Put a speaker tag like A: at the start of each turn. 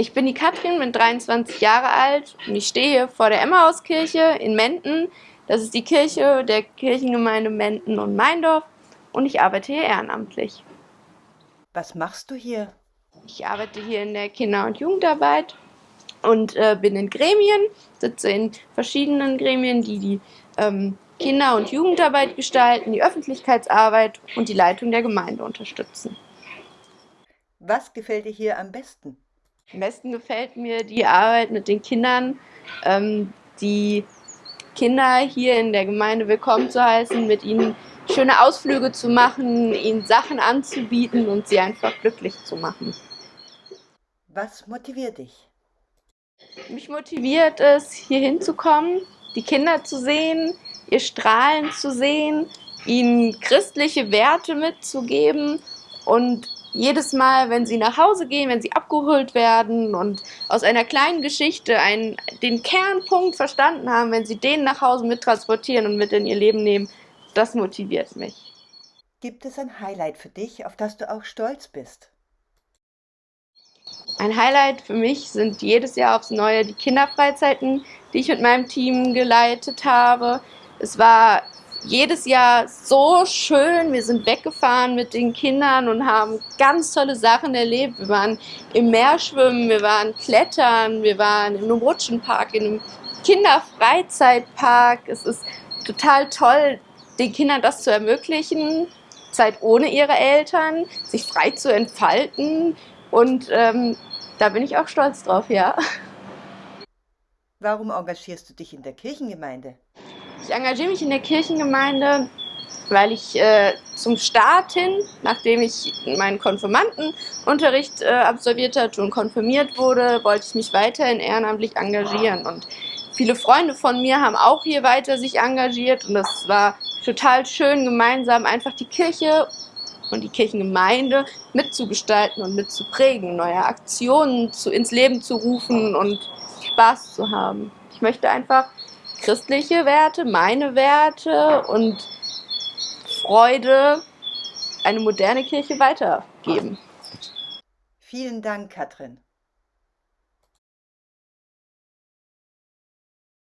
A: Ich bin die Katrin, bin 23 Jahre alt und ich stehe hier vor der Emmahauskirche in Menden. Das ist die Kirche der Kirchengemeinde Menden und Meindorf und ich arbeite hier ehrenamtlich.
B: Was machst du hier?
A: Ich arbeite hier in der Kinder- und Jugendarbeit und äh, bin in Gremien, sitze in verschiedenen Gremien, die die ähm, Kinder- und Jugendarbeit gestalten, die Öffentlichkeitsarbeit und die Leitung der Gemeinde unterstützen.
B: Was gefällt dir hier am besten?
A: Am besten gefällt mir die Arbeit mit den Kindern, ähm, die Kinder hier in der Gemeinde willkommen zu heißen, mit ihnen schöne Ausflüge zu machen, ihnen Sachen anzubieten und sie einfach glücklich zu machen.
B: Was motiviert dich?
A: Mich motiviert es, hier hinzukommen, die Kinder zu sehen, ihr Strahlen zu sehen, ihnen christliche Werte mitzugeben und jedes Mal, wenn sie nach Hause gehen, wenn sie abgeholt werden und aus einer kleinen Geschichte einen, den Kernpunkt verstanden haben, wenn sie den nach Hause mittransportieren und mit in ihr Leben nehmen, das motiviert mich.
B: Gibt es ein Highlight für dich, auf das du auch stolz bist?
A: Ein Highlight für mich sind jedes Jahr aufs Neue die Kinderfreizeiten, die ich mit meinem Team geleitet habe. Es war jedes Jahr so schön. Wir sind weggefahren mit den Kindern und haben ganz tolle Sachen erlebt. Wir waren im Meer schwimmen, wir waren klettern, wir waren in einem Rutschenpark, in einem Kinderfreizeitpark. Es ist total toll, den Kindern das zu ermöglichen, Zeit ohne ihre Eltern, sich frei zu entfalten. Und ähm, da bin ich auch stolz drauf, ja.
B: Warum engagierst du dich in der Kirchengemeinde?
A: Ich engagiere mich in der Kirchengemeinde, weil ich äh, zum Start hin, nachdem ich meinen Konfirmandenunterricht äh, absolviert hatte und konfirmiert wurde, wollte ich mich weiterhin ehrenamtlich engagieren. Und viele Freunde von mir haben auch hier weiter sich engagiert und das war total schön, gemeinsam einfach die Kirche und die Kirchengemeinde mitzugestalten und mitzuprägen, neue Aktionen zu, ins Leben zu rufen und Spaß zu haben. Ich möchte einfach christliche Werte, meine Werte und Freude eine moderne Kirche weitergeben.
B: Vielen Dank, Katrin.